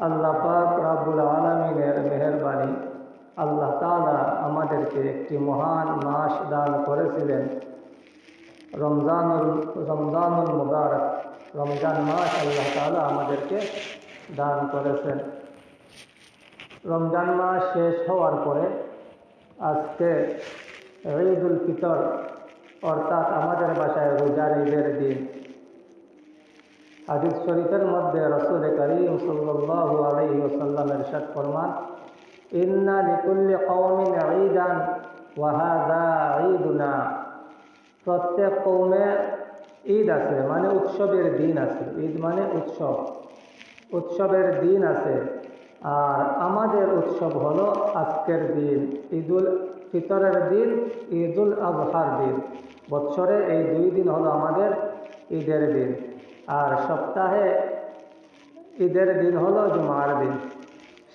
আল্লাহ পাক রাব্বুল আলমিনের মেহরবানি আল্লাহ তাআলা আমাদেরকে একটি মহান মাস দান করেছিলেন। রমজানুল রমজানুল মুবারক, রমজান মাস আল্লাহ তাআলা আমাদেরকে দান করেছেন। রমজান মাস শেষ হওয়ার পরে আজকে ঈদুল ফিতর, অর্থাৎ আমাদের বাসায় রোজার ঈদের দিন। হাদিস শরীফের মধ্যে রসুল করিম সাল্লাল্লাহু আলাইহি ওয়াসাল্লাম ইরশাদ ফরমান, ইন্না লিকুল্লি কওমিন ঈদান ওয়া হাযা ঈদুনা। প্রত্যেক কৌমের ঈদ আছে মানে উৎসবের দিন আছে। ঈদ মানে উৎসব। উৎসবের দিন আছে। আর আমাদের উৎসব হলো আজকের দিন, ঈদুল ফিতরের দিন, ঈদুল আজহার দিন। বৎসরে এই দুই দিন হলো আমাদের ঈদের দিন। আর সপ্তাহে ঈদের দিন হলো জুমার দিন।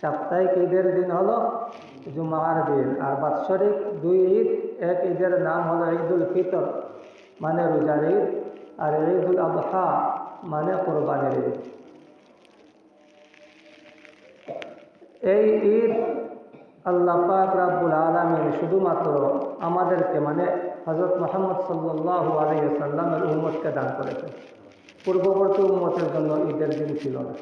সাপ্তাহিক ঈদের দিন হলো জুমার দিন। আর বাৎসরিক দুই ঈদ, এক ঈদের নাম হলো ঈদুল ফিতর মানে রোজার ঈদ। আর ঈদুল আবহা মানে কোরবানির ঈদ। এই ঈদ আল্লাহ পাক রাব্বুল আলমিন শুধুমাত্র আমাদেরকে মানে হজরত মোহাম্মদ সাল্লাহ আলহি সাল্লামের দান করেছে পূর্ববর্তী উম্মতের জন্য ঈদের দিন ছিল না।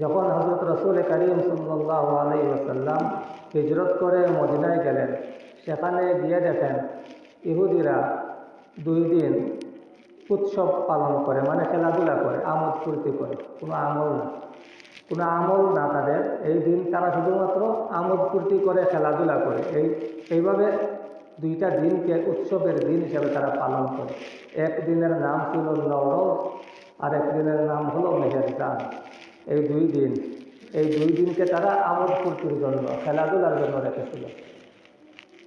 যখন হজরত রসুল করিম সাল্লাহ সাল্লাম হিজরত করে মদিনায় গেলেন, সেখানে গিয়ে দেখেন ইহুদিরা দুই দিন উৎসব পালন করে মানে খেলাধুলা করে, আমোদ ফুর্তি করে। কোনো আমল না। কোনো আমল না তাদের। এই দিন তারা শুধুমাত্র আমোদ ফুর্তি করে, খেলাধুলা করে। এই, এইভাবে দুইটা দিনকে উৎসবের দিন হিসেবে তারা পালন করে। একদিনের নাম ছিল নরজ আর একদিনের নাম হলো মেহেরজান। এই দুই দিন, এই দুই দিনকে তারা আমোদ ফুর্তির জন্য, খেলাধুলার জন্য রেখেছিল।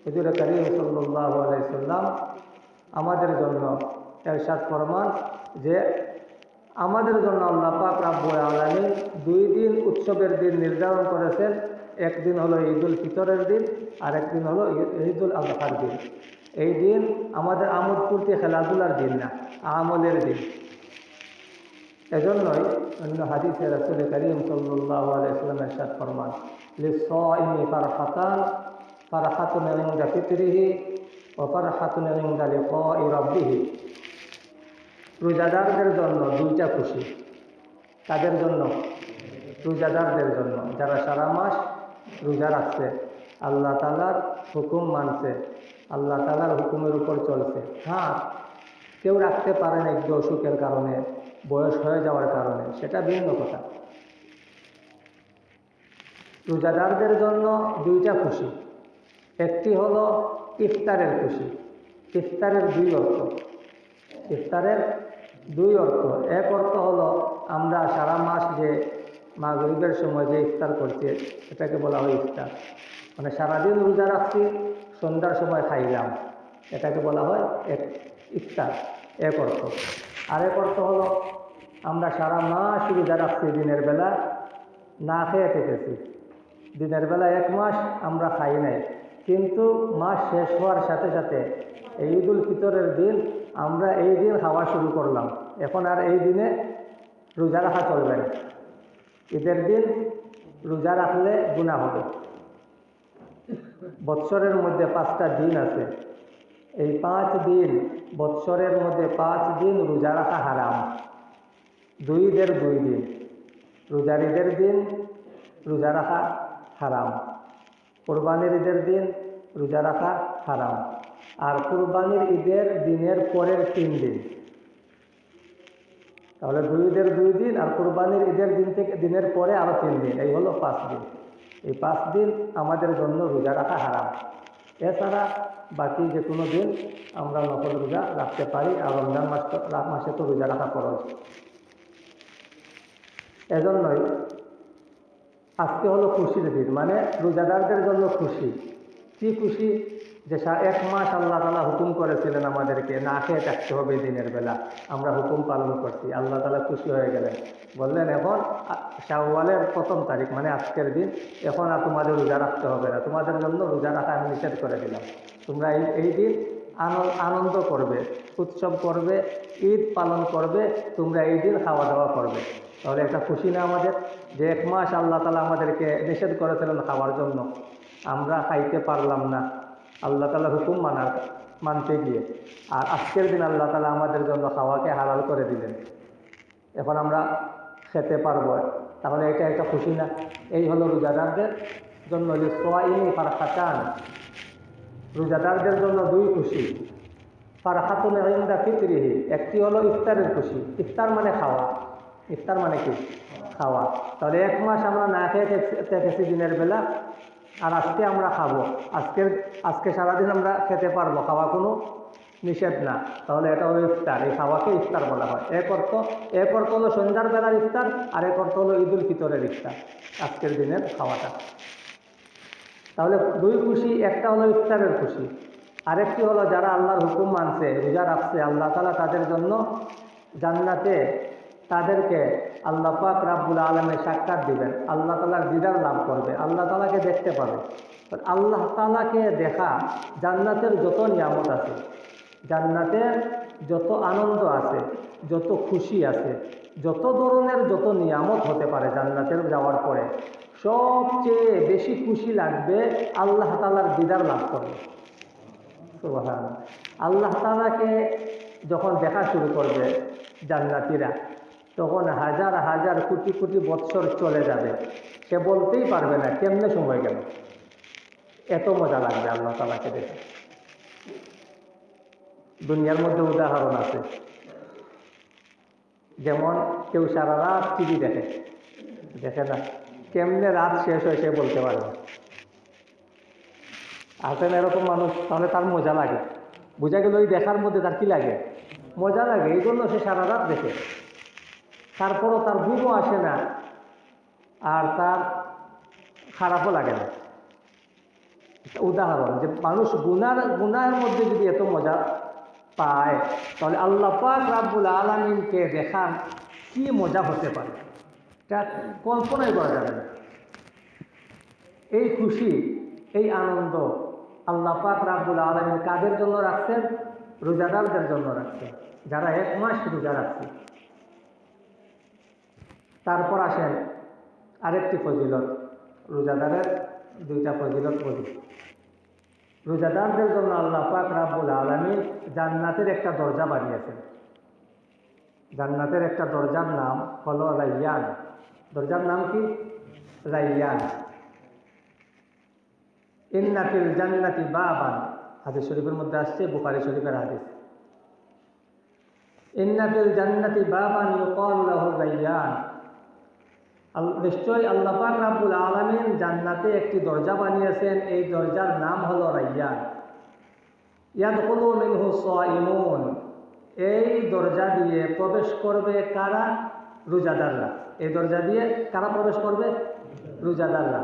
হুজুর করিম সাল্লাহ আলাইসাল্লাম আমাদের জন্য এরশাদ ফরমান যে, আমাদের জন্য আল্লাহ পাক রাব্বুল আলামিন দুই দিন উৎসবের দিন নির্ধারণ করেছেন একদিন হলো ঈদুল ফিতরের দিন, আর একদিন হলো ঈদুল আজহার দিন। এই দিন আমাদের আমোদ ফুর্তি খেলাধুলার দিন না, আমলের দিন। এজন্যই অন্য হাদিসে রাসুল করিম সাল্লাহ আলাইসাল্লাম এরশাদ ফরমান লিসাইমি ফারহাতান, ফারহাতুন ইনদা ফিতরিহি ও ফারহাতুন ইনদা লিকাই রাব্বিহি। রোজাদারদের জন্য দুইটা খুশি। তাদের জন্য? রোজাদারদের জন্য। যারা সারা মাস রোজা রাখছে। আল্লাহ তালার হুকুম মানছে। আল্লাহ তালার হুকুমের উপর চলছে। হ্যাঁ কেউ রাখতে পারে না একটু অসুখের কারণে, বয়স হয়ে যাওয়ার কারণে, সেটা ভিন্ন কথা। রোজাদারদের জন্য দুইটা খুশি। একটি হলো ইফতারের খুশি। ইফতারের দুই অর্থ। ইফতারের দুই অর্থ। এক অর্থ হলো আমরা সারা মাস যে মাগরিবের সময় যে ইফতার করছে, এটাকে বলা হয় ইফতার। মানে সারাদিন রোজা রাখছি, সন্ধ্যার সময় খাইলাম। এটাকে বলা হয় এক ইফতার, এক অর্থ। আরেক অর্থ হলো, আমরা সারা মাস রোজা রাখছি দিনের বেলা, না খেয়ে থেকেছি। দিনের বেলা এক মাস আমরা খাই নাই। কিন্তু মাস শেষ হওয়ার সাথে সাথে এই ঈদুল ফিতরের দিন আমরা এই দিন খাওয়া শুরু করলাম। এখন আর এই দিনে রোজা রাখা চলবে না। ঈদের দিন রোজা রাখলে গুণা হবে। বৎসরের মধ্যে পাঁচটা দিন আছে। এই পাঁচ দিন, বৎসরের মধ্যে পাঁচ দিন রোজা রাখা হারাম। দুই ঈদের দুই দিন রোজার ঈদের দিন রোজা রাখা হারাম। কোরবানির ঈদের দিন রোজা রাখা হারাম। আর কুরবানির ঈদের দিনের পরের তিন দিন। তাহলে দুই ঈদের দুই দিন আর কুরবানির ঈদের দিন থেকে, দিনের পরে আরও তিন দিন, এই হলো পাঁচ দিন। এই পাঁচ দিন আমাদের জন্য রোজা রাখা হারাম। এছাড়া বাকি যে কোনো দিন আমরা নকল রোজা রাখতে পারি আর রমজান মাস মাসে তো রোজা রাখা খরচ এজন্যই আজকে হলো খুশির দিন মানে রোজাদারদের জন্য খুশি। কি খুশি? যে এক মাস আল্লাহ তালা হুকুম করেছিলেন আমাদেরকে, না, খেয়ে থাকতে হবে দিনের বেলা। আমরা হুকুম পালন করছি। আল্লাহ তালা খুশি হয়ে গেলেন। বললেন, এখন শাহওয়ালের প্রথম তারিখ মানে আজকের দিন, এখন আর তোমাদের রোজা রাখতে হবে না। তোমাদের জন্য রোজা রাখা আমি নিষেধ করে দিলাম। তোমরা এই এই দিন আনন্দ করবে, উৎসব করবে, ঈদ পালন করবে, তোমরা এই দিন খাওয়া দাওয়া করবে। তাহলে একটা খুশি না আমাদের? যে এক মাস আল্লাহ তালা আমাদেরকে নিষেধ করেছিলেন খাওয়ার জন্য। আমরা খাইতে পারলাম না। আল্লাহ তালা হুকুম মানার মানতে গিয়ে আর আজকের দিন আল্লাহ তালা আমাদের জন্য খাওয়াকে হালাল করে দিলেন এখন আমরা খেতে পারব তাহলে এটা একটা খুশি না এই হলো রোজাদারদের জন্য যে সোয়াইনি ফারহাতান রোজাদারদের জন্য দুই খুশি ফারহাতুন ইন্দা ফিতরিহি একটি হলো ইফতারের খুশি ইফতার মানে খাওয়া ইফতার মানে কি খাওয়া তাহলে এক মাস আমরা না খেয়ে থেক- থেকেছি দিনের বেলা আর আজকে আমরা খাব। আজকের আজকে সারাদিন আমরা খেতে পারব, খাওয়া কোনো নিষেধ না। তাহলে এটা হলো ইফতার। এই খাওয়াকে ইফতার বলা হয়। এক অর্থ এক অর্থ হলো সন্ধ্যার বেলার ইফতার, আর এক অর্থ হলো ঈদুল ফিতরের ইফতার, আজকের দিনের খাওয়াটা। তাহলে দুই খুশি, একটা হলো ইফতারের খুশি। আরেকটি হলো যারা আল্লাহর হুকুম মানছে, রোজা রাখছে, আল্লাহ তালা তাদের জন্য জান্নাতে তাদেরকে আল্লাহ পাক রাব্বুল আলমের সাক্ষাৎ দিবেন। আল্লাহ তালার দিদার লাভ করবে, আল্লাহ তালাকে দেখতে পাবে। আল্লাহ তালাকে দেখা জান্নাতের যত নিয়ামত আছে, জান্নাতের যত আনন্দ আছে, যত খুশি আছে, যত ধরনের যত নিয়ামত হতে পারে জান্নাতের যাওয়ার পরে, সবচেয়ে বেশি খুশি লাগবে আল্লাহ তালার দিদার লাভ করবে। আল্লাহ তালাকে যখন দেখা শুরু করবে জান্নাতিরা তখন হাজার হাজার কোটি কোটি বৎসর চলে যাবে। সে বলতেই পারবে না, কেমনে সময় গেল? এত মজা লাগবে আল্লাহ তালাকে দেখে। দুনিয়ার মধ্যে উদাহরণ আছে। যেমন কেউ সারা রাত টিভি দেখে। দেখে না, কেমনে রাত শেষ হয় সে বলতে পারবে না। আছেন এরকম মানুষ, তাহলে তার মজা লাগে। বোঝা গেল ওই দেখার মধ্যে তার কি লাগে? মজা লাগে, এই জন্য সে সারা রাত দেখে। তারপরও তার ঘুমও আসে না। আর তার খারাপও লাগে না। উদাহরণ যে মানুষ গুনার গুনার মধ্যে যদি এত মজা পায়, তাহলে আল্লাহ পাক রাব্বুল আলমিনকে দেখার কি মজা হতে পারে। এটা কল্পনাই করা যাবে না। এই খুশি, এই আনন্দ আল্লাহ পাক রাব্বুল আলমিন কাদের জন্য রাখছেন? রোজাদারদের জন্য রাখছেন। যারা এক মাস রোজা রাখছে। তারপর আসেন আরেকটি ফজিলত, রোজাদারের দুইটা ফজিলত বলি। রোজাদারদের জন্য আল্লাহ পাক রাব্বুল আলমিন জান্নাতের একটা দরজা বানিয়েছেন। জান্নাতের একটা দরজার নাম হলো রাইয়ান। দরজার নাম কি? রাইয়ান। ইন্নাফিল জান্নাতি বাবান। হাদিস শরীফের মধ্যে আসছে, বুখারী শরীফের হাদিস। ইন্নাফিল জান্নাতি বাবান ইউকাল লাহু রাইয়ান। নিশ্চয়ই আল্লাহ পাক রাব্বুল আলামিন জান্নাতে একটি দরজা বানিয়েছেন। এই দরজার নাম হলো রাইয়ান। ইয়াদখুলু মিনহু সাইমুন এই দরজা দিয়ে প্রবেশ করবে কারা? রোজাদাররা। এই দরজা দিয়ে কারা প্রবেশ করবে? রোজাদাররা।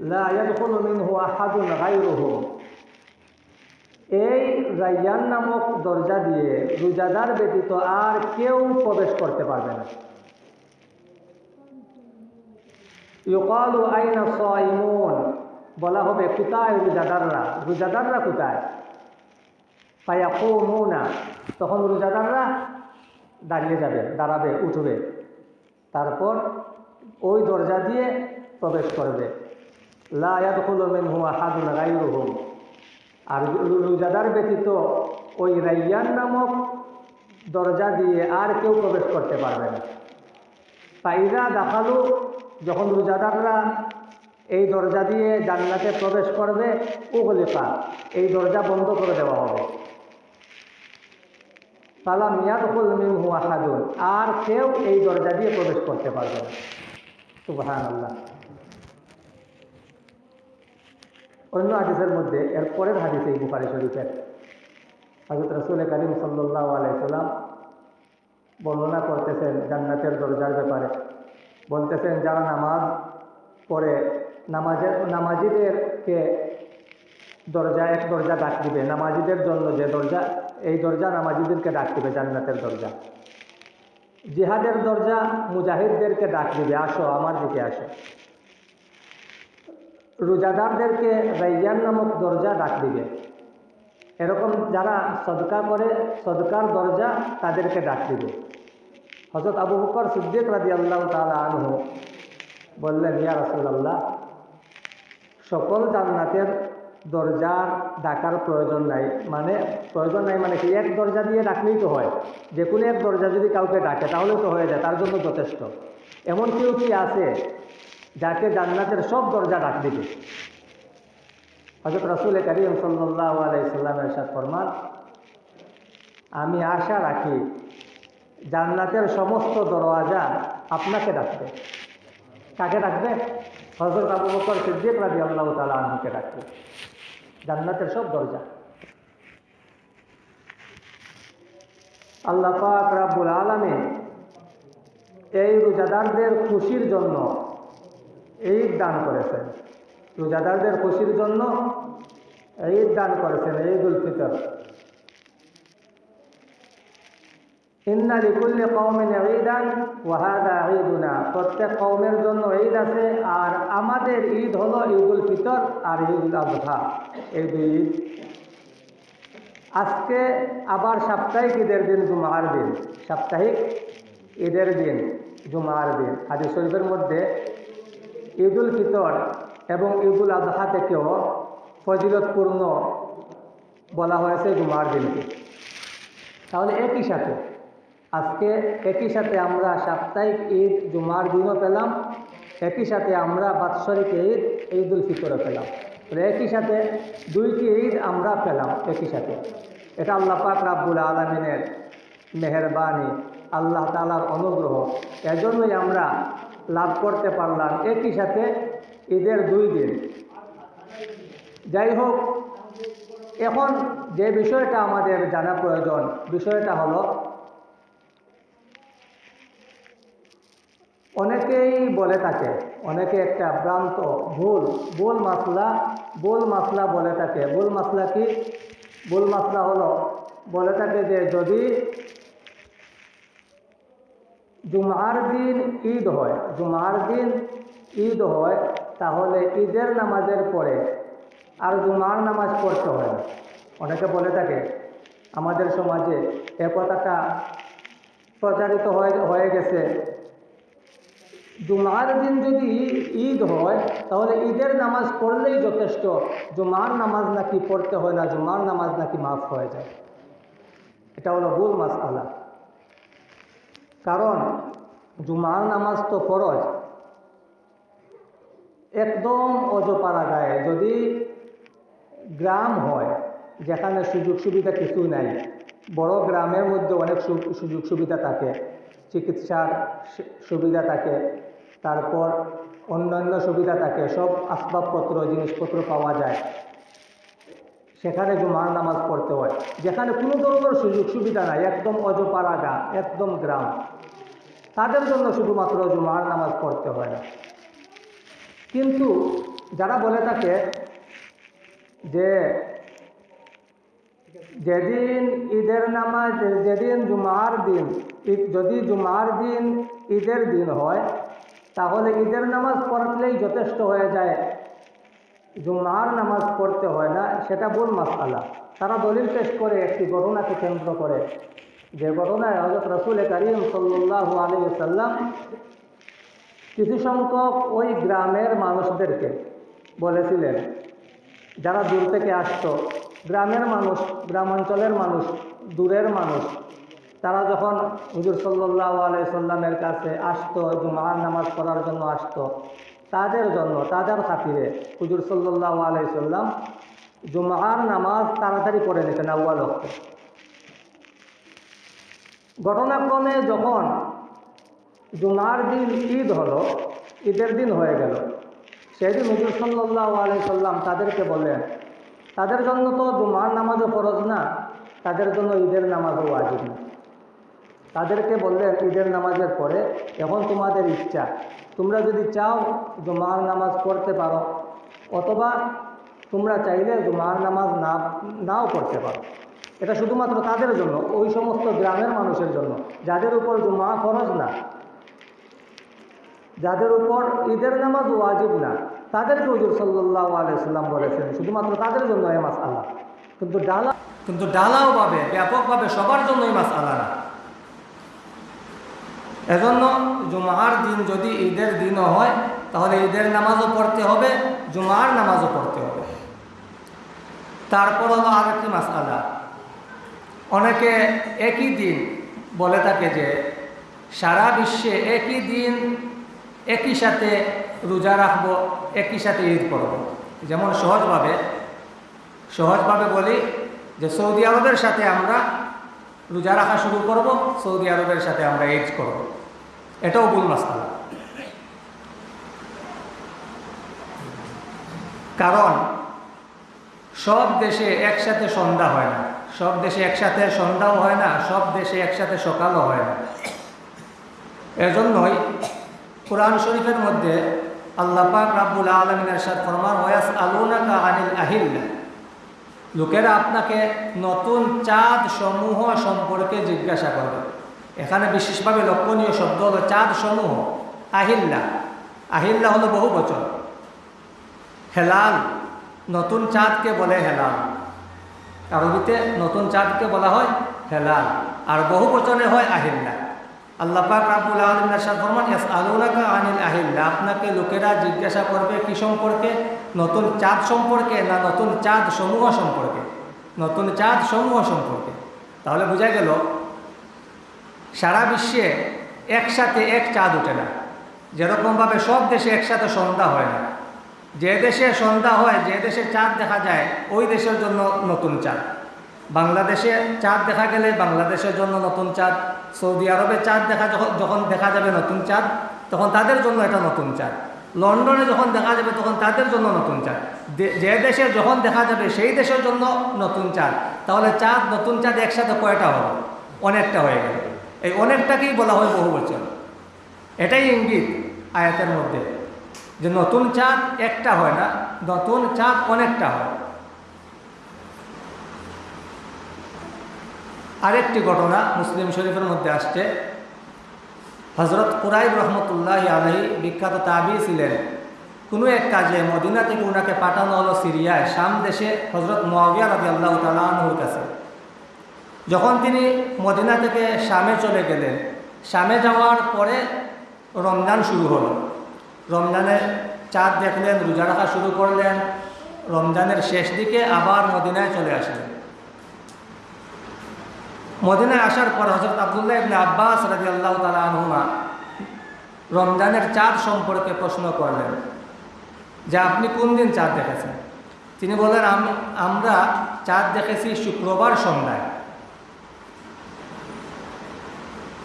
লা ইয়াদখুলু মিনহু আহাদুন গায়রুহু। এই রাইয়ান নামক দরজা দিয়ে রোজাদার ব্যতীত আর কেউ প্রবেশ করতে পারবে না। ইউকালু আইনা সাইমুন, বলা হবে, কোথায় রোজাদাররা রোজাদাররা কোথায়? ফায়াকুমুনা, তখন রোজাদাররা দাঁড়িয়ে যাবে, দাঁড়াবে, উঠবে। তারপর ওই দরজা দিয়ে প্রবেশ করবে। লা ইয়াদখুলু মিনহু আহাদুন গায়রুহুম। আর রোজাদার ব্যতীত ওই রাইয়ান নামক দরজা দিয়ে আর কেউ প্রবেশ করতে পারবে না। পাইরা দেখাল, যখন রোজাদাররা এই দরজা দিয়ে জান্নাতে প্রবেশ করবে উগলিফা এই দরজা বন্ধ করে দেওয়া হবে। সালাম ইয়াদুল মিনহু আহাদুন, আর কেউ এই দরজা দিয়ে প্রবেশ করতে পারবে না। সুবহান আল্লাহ অন্য হাদিসের মধ্যে এর পরের হাদিস এই বুখারি শরীফের। হজরত রসুল করিম সাল্লাহ আলাইসাল্লাম বর্ণনা করতেছেন জান্নাতের দরজার ব্যাপারে। বলতেছেন, যারা নামাজ পড়ে, নামাজের, নামাজিদেরকে দরজা, এক দরজা ডাক দিবে। নামাজিদের জন্য যে দরজা, এই দরজা নামাজিদেরকে ডাক দিবে, জান্নাতের দরজা। জিহাদের দরজা মুজাহিদদেরকে ডাক দিবে, আসো, আমার দিকে আসো। রোজাদারদেরকে রাইয়ান নামক দরজা ডাক দিবে। এরকম যারা সদকা করে, সদকার দরজা তাদেরকে ডাক দিবে। হজরত আবু বকর সিদ্দিক রাজি আল্লাহ তালা আনহু বললেন, ইয়া রসুল্লাহ সকল জান্নাতের দরজার ডাকার প্রয়োজন নাই। মানে প্রয়োজন নাই মানে কি? এক দরজা দিয়ে ডাকলেই তো হয়। যে কোনো এক দরজা যদি কাউকে ডাকে তাহলেও তো হয়ে যায়, তার জন্য যথেষ্ট। এমন কেউ কি আছে যাকে জান্নাতের সব দরজা ডাক দিবে। হজরত রসুল করিম সাল্লাহ আলাইসাল্লামের সাথ ফরমান, আমি আশা রাখি জান্নাতের সমস্ত দরওয়াজা আপনাকে ডাকবে। কাকে ডাকবে? হজরত আবু বকর সিদ্দিক রাজি আল্লাহ তালা আনহুকে ডাকবে। জান্নাতের সব দরজা। আল্লাহ পাক রাব্বুল আলমী এই রোজাদারদের খুশির জন্য ঈদ দান করেছেন। রোজাদারদের খুশির জন্য ঈদ দান করেছেন ঈদ উল ফিতর। ইন্না লিকুল্লি কওমিন ঈদান ওয়া হাদা ঈদুনা। প্রত্যেক কওমের জন্য ঈদ আছে, আর আমাদের ঈদ হলো ঈদুল ফিতর আর ঈদুল আজহা। এই দুই ঈদ। আজকে আবার সাপ্তাহিক ঈদের দিন, জুমার দিন। সাপ্তাহিক ঈদের দিন, জুমার দিন। হাদিস শরীফের মধ্যে ঈদুল ফিতর এবং ঈদুল আজহা থেকেও ফজিলতপূর্ণ বলা হয়েছে জুমার দিনকে। তাহলে একই সাথে, আজকে একই সাথে আমরা সাপ্তাহিক ঈদ জুমার দিনও পেলাম, একই সাথে আমরা বাৎসরিক ঈদ ঈদ উল ফিতরও পেলাম। একই সাথে দুইটি ঈদ আমরা পেলাম একই সাথে। এটা আল্লাহ পাক রাব্বুল আলমিনের মেহরবানি, আল্লাহ তালার অনুগ্রহ। এজন্যই আমরা লাভ করতে পারলাম। একই সাথে ঈদের দুই দিন। যাই হোক এখন যে বিষয়টা আমাদের জানা প্রয়োজন, বিষয়টা হলো, অনেকেই বলে থাকে, অনেকে একটা ভ্রান্ত, ভুল ভুল মাসলা ভুল মাসলা বলে থাকে। ভুল মাসলা কি? ভুল মাসলা হলো, বলে থাকে যে যদি জুমার দিন ঈদ হয়। জুমার দিন ঈদ হয়, তাহলে ঈদের নামাজের পরে আর জুমার নামাজ পড়তে হয় না। অনেকে বলে থাকে, আমাদের সমাজে এ কথাটা প্রচারিত হয়ে গেছে। জুমার দিন যদি ঈদ হয়, তাহলে ঈদের নামাজ পড়লেই যথেষ্ট। জুমার নামাজ নাকি পড়তে হয় না, জুমার নামাজ নাকি মাফ হয়ে যায়। এটা হলো ভুল মাস আলা কারণ জুমার নামাজ তো ফরজ। একদম অজপাড়া গায়ে। যদি গ্রাম হয়, যেখানে সুযোগ সুবিধা কিছু নাই, বড় গ্রামের মধ্যে অনেক সুযোগ সুবিধা থাকে, চিকিৎসার সুবিধা থাকে, তারপর অন্যান্য সুবিধা থাকে, সব আসবাবপত্র, জিনিসপত্র পাওয়া যায়। সেখানে জুমার নামাজ পড়তে হয়। যেখানে কোনো ধরনের সুযোগ সুবিধা নাই, একদম অজপাড়া গা, একদম গ্রাম। তাদের জন্য শুধুমাত্র জুমার নামাজ পড়তে হয় না। কিন্তু যারা বলে থাকে যে যেদিন ঈদের নামাজ, যেদিন জুমার দিন যদি জুমার দিন ঈদের দিন হয়, তাহলে ঈদের নামাজ পড়লেই যথেষ্ট হয়ে যায়। জুমার নামাজ পড়তে হয় না, সেটা ভুল মাসালা তারা দলিল পেশ করে, একটি ঘটনাকে কেন্দ্র করে। যে ঘটনায় হজরত রসুল করিম সাল্লু আলী সাল্লাম কিছু সংখ্যক ওই গ্রামের মানুষদেরকে বলেছিলেন, যারা দূর থেকে আসতো। গ্রামের মানুষ, গ্রামাঞ্চলের মানুষ, দূরের মানুষ, তারা যখন হুজুর সাল্লাহ আলাই সাল্লামের কাছে আসতো, জুমার নামাজ পড়ার জন্য আসতো তাদের জন্য তাদের খাতিরে। হুজুর সাল্লাহ আলাই সাল্লাম জুমার নামাজ তাড়াতাড়ি পড়ে নিতেন আউ্বাল ওক্তে ঘটনাক্রমে যখন জুমার দিন ঈদ হলো, ঈদের দিন হয়ে গেল, সেদিন হুজুর সাল্লাহ আলাই সাল্লাম তাদেরকে বললেন, তাদের জন্য তো জুমার নামাজও ফরজ না, তাদের জন্য ঈদের নামাজও ওয়াজিব না। তাদেরকে বললেন, ঈদের নামাজের পরে এখন তোমাদের ইচ্ছা তোমরা যদি চাও জুমার নামাজ পড়তে পারো, অথবা তোমরা চাইলে জুমার নামাজ না, নাও পড়তে পারো। এটা শুধুমাত্র তাদের জন্য, ওই সমস্ত গ্রামের মানুষের জন্য, যাদের উপর জুমা ফরজ না, যাদের উপর ঈদের নামাজ ওয়াজিব না, তাদেরকে হুজুর সাল্লাহ আলাইসাল্লাম বলেছেন, শুধুমাত্র তাদের জন্য এই মাস আল্লাহ কিন্তু ডালা কিন্তু ডালাও ভাবে ব্যাপকভাবে সবার জন্য এই মাস আল্লাহ না। এজন্য জুমার দিন যদি ঈদের দিনও হয়, তাহলে ঈদের নামাজও পড়তে হবে, জুমার নামাজও পড়তে হবে। তারপর হলো আরেকটি মাসালা অনেকে একই দিন বলে থাকে যে, সারা বিশ্বে একই দিন, একই সাথে রোজা রাখব, একই সাথে ঈদ করব। যেমন সহজভাবে সহজভাবে বলি যে, সৌদি আরবের সাথে আমরা রোজা রাখা শুরু করব, সৌদি আরবের সাথে আমরা ঈদ করব। এটাও ভুল মাসালা কারণ, সব দেশে একসাথে সন্ধ্যা হয় না। সব দেশে একসাথে সন্ধ্যাও হয় না, সব দেশে একসাথে সকালও হয় না। এজন্যই কোরআন শরীফের মধ্যে আল্লাহ পাক রাব্বুল আলমিন এরশাদ ফরমান ওয়াস আলুনাকা আনিল আহিল্লা লোকেরা আপনাকে নতুন চাঁদ সমূহ সম্পর্কে জিজ্ঞাসা করবে। এখানে বিশেষভাবে লক্ষণীয় শব্দ হলো চাঁদ সমূহ আহিল্লা। আহিল্লা হলো বহু বচন। হেলাল, নতুন চাঁদকে বলে হেলাল। আরবিতে নতুন চাঁদকে বলা হয় হেলাল। আর বহু বচনে হয় আহিল্লা। আল্লাহ পাক রাবুল আলম এরশাদ ফরমান ইয়াস আলুনাকা আনিল আহিল্লা আপনাকে লোকেরা জিজ্ঞাসা করবে কি সম্পর্কে? নতুন চাঁদ সম্পর্কে না নতুন চাঁদ সমূহ সম্পর্কে? নতুন চাঁদ সমূহ সম্পর্কে। তাহলে বোঝা গেল সারা বিশ্বে একসাথে এক চাঁদ ওঠে না। যেরকমভাবে সব দেশে একসাথে সন্ধ্যা হয় না। যে দেশে সন্ধ্যা হয়, যে দেশে চাঁদ দেখা যায়, ওই দেশের জন্য নতুন চাঁদ। বাংলাদেশে চাঁদ দেখা গেলে বাংলাদেশের জন্য নতুন চাঁদ, সৌদি আরবে চাঁদ দেখা যখন যখন দেখা যাবে নতুন চাঁদ, তখন তাদের জন্য এটা নতুন চাঁদ। লন্ডনে যখন দেখা যাবে, তখন তাদের জন্য নতুন চাঁদ। যে দেশে যখন দেখা যাবে, সেই দেশের জন্য নতুন চাঁদ। তাহলে চাঁদ, নতুন চাঁদ একসাথে কয়টা হলো? অনেকটা হয়ে গেল। এই অনেকটাকেই বলা হয় বহু বছর এটাই ইঙ্গিত আয়াতের মধ্যে। যে নতুন চাঁদ একটা হয় না, নতুন চাঁদ অনেকটা হয়। আরেকটি ঘটনা মুসলিম শরীফের মধ্যে আসছে। হজরত কুরাইব রহমতুল্লাহ আলহী বিখ্যাত তাবি ছিলেন। কোনো এক কাজে মদিনা থেকে ওনাকে পাঠানো হলো সিরিয়ায়, শাম দেশে হজরত মোয়াবিয়া রবি আল্লাহ তালাহুর কাছে। যখন তিনি মদিনা থেকে শামে চলে গেলেন, শামে যাওয়ার পরে রমজান শুরু হলো। রমজানে চাঁদ দেখলেন, রোজা রাখা শুরু করলেন, রমজানের শেষ দিকে আবার মদিনায় চলে আসলেন। মদিনায় আসার পর হজরত আবদুল্লাহ ইবনে আব্বাস রাজি আল্লাহ তালা আনহুমা রমজানের চাঁদ সম্পর্কে প্রশ্ন করলেন যে, আপনি কোন দিন চাঁদ দেখেছেন? তিনি বললেন আমরা চাঁদ দেখেছি শুক্রবার সন্ধ্যায়।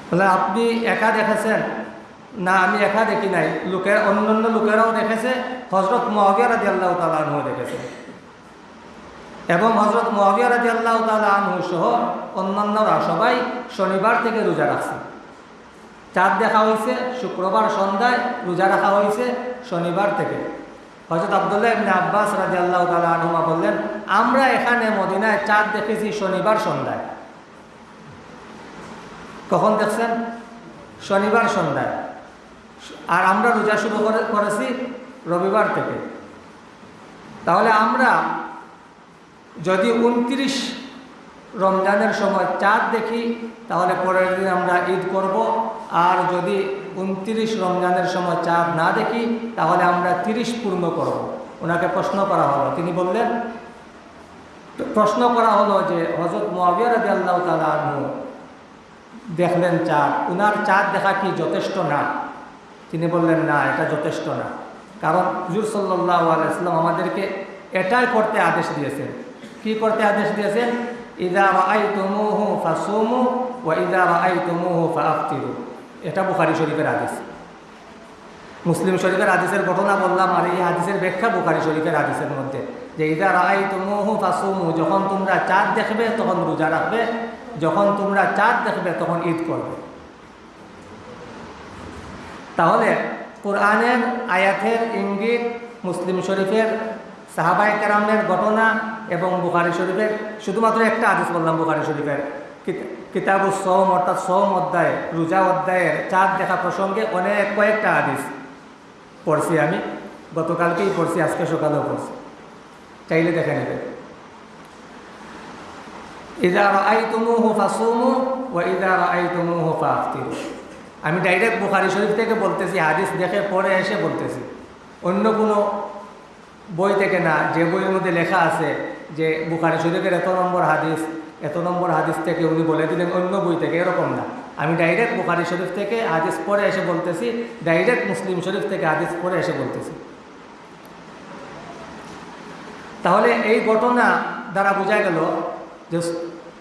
বলে, আপনি একা দেখেছেন? না, আমি একা দেখি নাই। লোকের, অন্যান্য লোকেরাও দেখেছে হজরত মহাবিয়া রাজি আল্লাহ তালা দেখেছে। এবং হজরত মহাবিয়া রাজি আল্লাহ তালা সহ অন্যান্যরা সবাই শনিবার থেকে রোজা রাখছে। চাঁদ দেখা হয়েছে শুক্রবার সন্ধ্যায় রোজা রাখা হয়েছে শনিবার থেকে। হজরত আবদুল্লাহ ইবনে আব্বাস রাজি আল্লাহ তালা আনহুমা বললেন, আমরা এখানে মদিনায় চাঁদ দেখেছি শনিবার সন্ধ্যায়। কখন দেখছেন? শনিবার সন্ধ্যায়। আর আমরা রোজা শুরু করে, করেছি রবিবার থেকে। তাহলে আমরা যদি উনত্রিশ রমজানের সময় চাঁদ দেখি, তাহলে পরের দিন আমরা ঈদ করব। আর যদি উনত্রিশ রমজানের সময় চাঁদ না দেখি, তাহলে আমরা তিরিশ পূর্ণ করব। ওনাকে প্রশ্ন করা হলো। তিনি বললেন, প্রশ্ন করা হলো যে হজরত মোয়াবিয়া রবি আল্লাহ তালা দেখলেন চাঁদ। উনার চাঁদ দেখা কি যথেষ্ট না? তিনি বললেন, না, এটা যথেষ্ট না। কারণ হুজুর সাল্লাহ আলাইসলাম আমাদেরকে এটাই করতে আদেশ দিয়েছেন। কি করতে আদেশ দিয়েছেন? ইদা রাই তুমুহু ফাসুমু ও ইদা রাই তুমুহু ফাফতিরু এটা বুখারি শরীফের আদেশ মুসলিম শরীফের আদেশের ঘটনা বললাম আর এই আদেশের ব্যাখ্যা বুখারি শরীফের আদেশের মধ্যে। যে ইদা রাই তুমুহু ফাসুমু, যখন তোমরা চাঁদ দেখবে, তখন রোজা রাখবে যখন তোমরা চাঁদ দেখবে, তখন ঈদ করবে। তাহলে কোরআনের, আয়াতের ইঙ্গিত, মুসলিম শরীফের সাহাবাই কেরামের ঘটনা এবং বুখারি শরীফের, শুধুমাত্র একটা আদেশ বললাম, বুখারি শরীফের। কিতাবু সোম অর্থাৎ সোম অধ্যায়, রোজা অধ্যায়ের চাঁদ দেখা প্রসঙ্গে অনেক কয়েকটা আদেশ পড়ছি আমি। গতকালকেই পড়ছি, আজকে সকালেও পড়ছি। চাইলে দেখে নেবে আমি ডাইরেক্ট বুখারি শরীফ থেকে বলতেছি, হাদিস দেখে পরে এসে বলতেছি। অন্য কোনো বই থেকে না, যে বইয়ের মধ্যে লেখা আছে যে বুখারি শরীফের এত নম্বর হাদিস, এত নম্বর হাদিস থেকে উনি বলে দিলেন, অন্য বই থেকে, এরকম না। আমি ডাইরেক্ট বুখারি শরীফ থেকে হাদিস পরে এসে বলতেছি, ডাইরেক্ট মুসলিম শরীফ থেকে হাদিস পরে এসে বলতেছি। তাহলে এই ঘটনা দ্বারা বোঝা গেল যে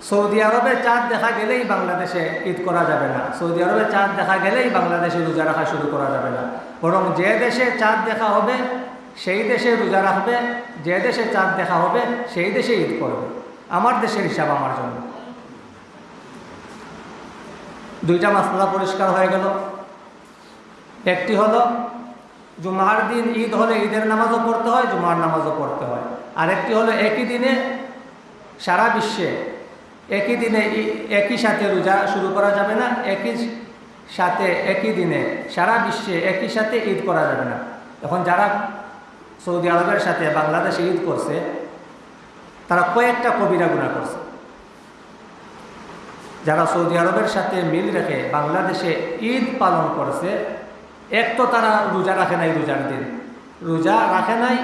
সৌদি আরবে চাঁদ দেখা গেলেই বাংলাদেশে ঈদ করা যাবে না। সৌদি আরবে চাঁদ দেখা গেলেই বাংলাদেশে রোজা রাখা শুরু করা যাবে না। বরং যে দেশে চাঁদ দেখা হবে, সেই দেশে রোজা রাখবে, যে দেশে চাঁদ দেখা হবে, সেই দেশে ঈদ করবে। আমার দেশের হিসাব আমার জন্য। দুইটা মাসলা পরিষ্কার হয়ে গেল। একটি হলো, জুমার দিন ঈদ হলে ঈদের নামাজও পড়তে হয়, জুমার নামাজও পড়তে হয়। আরেকটি হলো, একই দিনে সারা বিশ্বে একই দিনে একই সাথে রোজা শুরু করা যাবে না, একই সাথে একই দিনে সারা বিশ্বে একই সাথে ঈদ করা যাবে না। এখন যারা সৌদি আরবের সাথে বাংলাদেশে ঈদ করছে, তারা কয়েকটা কবিরা গুণা করছে। যারা সৌদি আরবের সাথে মিল রেখে বাংলাদেশে ঈদ পালন করছে, এক তো তারা রোজা রাখে নাই রোজার দিন। রোজা রাখে নাই,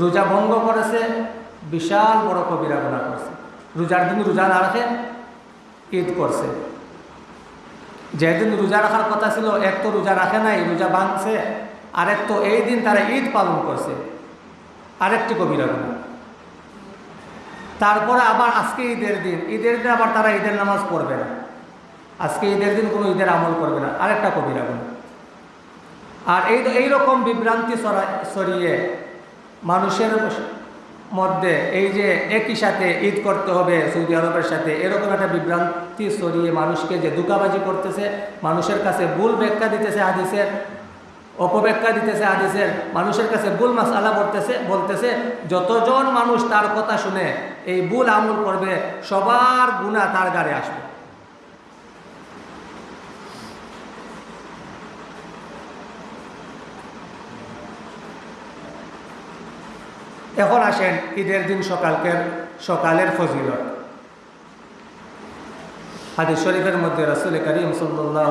রোজা ভঙ্গ করেছে বিশাল বড় কবিরা গুণা করছে। রোজার দিন রোজা না রাখে, ঈদ করছে। যেদিন রোজা রাখার কথা ছিল, এক তো রোজা রাখে নাই, রোজা ভাঙছে আরেক তো এই দিন তারা ঈদ পালন করছে। আরেকটি কবিরা গুণা তারপরে আবার আজকে ঈদের দিন ঈদের দিন আবার তারা ঈদের নামাজ পড়বে না। আজকে ঈদের দিন কোনো ঈদের আমল করবে না, আরেকটা কবিরা গুণা আর এই এইরকম বিভ্রান্তি সরিয়ে মানুষের মধ্যে এই যে একই সাথে ঈদ করতে হবে সৌদি আরবের সাথে, এরকম একটা বিভ্রান্তি সরিয়ে মানুষকে যে দুকাবাজি করতেছে, মানুষের কাছে ভুল ব্যাখ্যা দিতেছে হাদিসের, অপব্যাখ্যা দিতেছে হাদিসের, মানুষের কাছে ভুল মাসালা করতেছে বলতেছে, যতজন মানুষ তার কথা শুনে এই ভুল আমল করবে, সবার গুণা তার গাড়ে আসবে। এখন আসেন ঈদের দিন সকালকের, সকালের ফজিলত। হাদিস শরীফের মধ্যে রসুল করিম সাল্লাহ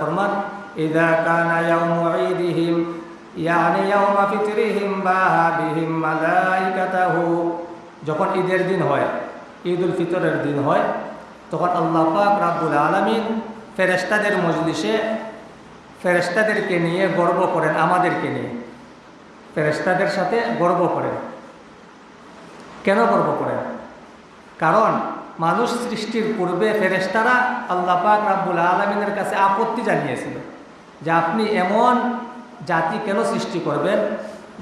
ফরমান যখন ঈদের দিন হয় ঈদ উল ফিতরের দিন হয়, তখন আল্লাহ পাক রাব্বুল আলামিন ফেরেশতাদের মজলিসে ফেরেশতাদেরকে নিয়ে গর্ব করেন, আমাদেরকে নিয়ে। ফেরেস্তাদের সাথে গর্ব করেন কেন গর্ব করেন কারণ মানুষ সৃষ্টির পূর্বে ফেরেস্তারা আল্লাহ পাক রাব্বুল আলমিনের কাছে আপত্তি জানিয়েছিল যে আপনি এমন জাতি কেন সৃষ্টি করবেন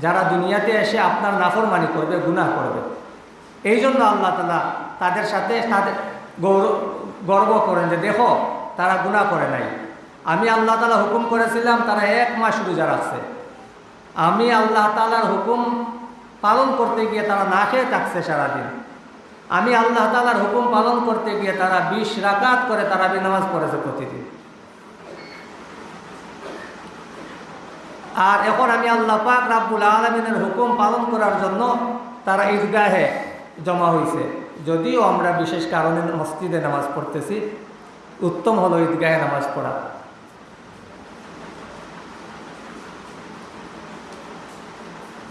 যারা দুনিয়াতে এসে আপনার নাফরমানি করবে, গুনাহ করবে? এই জন্য আল্লাহ তালা তাদের সাথে তাদের গৌরব গর্ব করেন যে দেখো, তারা গুনাহ করে নাই। আমি আল্লাহ তালা হুকুম করেছিলাম, তারা এক মাস রোজা রাখছে। আমি আল্লাহ তালার হুকুম পালন করতে গিয়ে তারা না খেয়ে থাকছে সারাদিন। আমি আল্লাহ তালার হুকুম পালন করতে গিয়ে তারা বিশ রাকাত করে তারা নামাজ পড়েছে প্রতিদিন। আর এখন আমি আল্লাহ পাক রাব্বুল আলমিনের হুকুম পালন করার জন্য তারা ঈদগাহে জমা হয়েছে যদিও আমরা বিশেষ কারণে মসজিদে নামাজ পড়তেছি, উত্তম হলো ঈদগাহে নামাজ পড়া।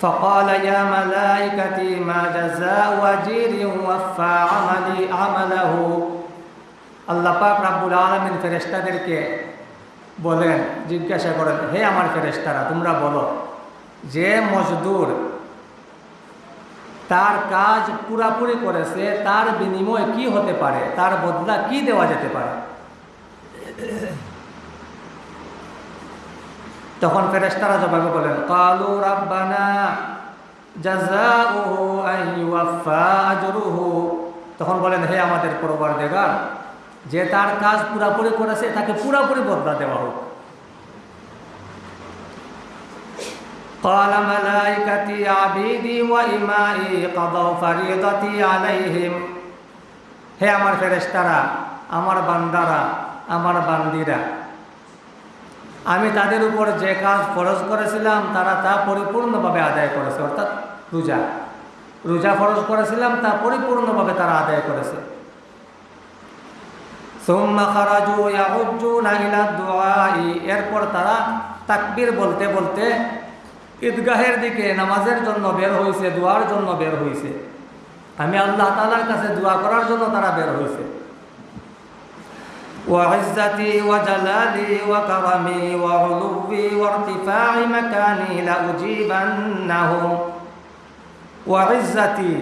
فقال يا ملائكتي ما جزاء وجير وفى عملي عمله আল্লাহ পাক রাব্বুল আলমিন ফেরেস্তাদেরকে বলেন জিজ্ঞাসা করেন হে আমার ফেরেস্তারা তোমরা বলো যে মজদুর তার কাজ পুরাপুরি করেছে তার বিনিময় কি হতে পারে তার বদলা কি দেওয়া যেতে পারে তখন ফেরেস্তারা জবাবে বলেন কালু রাব্বানা জাযাউহু আন ইউফা আজরুহু তখন বলেন হে আমাদের পরবার দেগার যে তার কাজ পুরাপুরি করেছে তাকে পুরাপুরি বদলা দেওয়া হোক قال ملائكتي عبيدي وإمائي قضوا فريضتي عليهم হে আমার ফেরেশতারা আমার বান্দারা আমার বান্দিরা আমি তাদের উপর যে কাজ ফরজ করেছিলাম, তারা তা পরিপূর্ণভাবে আদায় করেছে, অর্থাৎ রোজা। রোজা ফরজ করেছিলাম, তা পরিপূর্ণভাবে তারা আদায় করেছে। এরপর তারা তাকবির বলতে বলতে ঈদগাহের দিকে নামাজের জন্য বের হয়েছে দোয়ার জন্য বের হয়েছে আমি আল্লাহ তাআলার কাছে দোয়া করার জন্য তারা বের হয়েছে وعزتي وجلالي وكرمي وعلوي وارتفاع مكاني لأجيبنهم وعزتي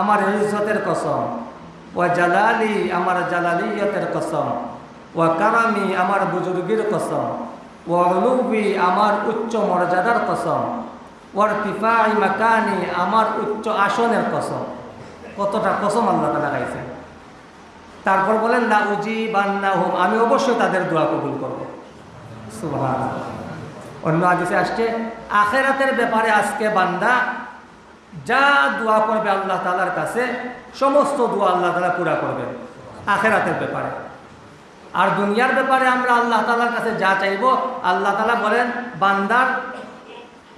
আমার ইজ্জতের কসম ওয়া জালালি আমার জালালিয়তের কসম ওয়া কারামি আমার বুজুর্গির কসম ওয়া উলুবি আমার উচ্চ মর্যাদার কসম ওয়ার তিফাই মাকানি আমার উচ্চ আসনের কসম কতটা কসম আল্লাহ তালা গাইছেন তারপর বলেন না উজি বান্না হোম আমি অবশ্যই তাদের দোয়া কবুল করব। অন্য আদিসে আসছে, আখেরাতের ব্যাপারে আজকে বান্দা যা দোয়া করবে আল্লাহ তালার কাছে, সমস্ত দোয়া আল্লাহ তালা পুরা করবেন, আখেরাতের ব্যাপারে। আর দুনিয়ার ব্যাপারে আমরা আল্লাহ তালার কাছে যা চাইব, আল্লাহ তালা বলেন, বান্দার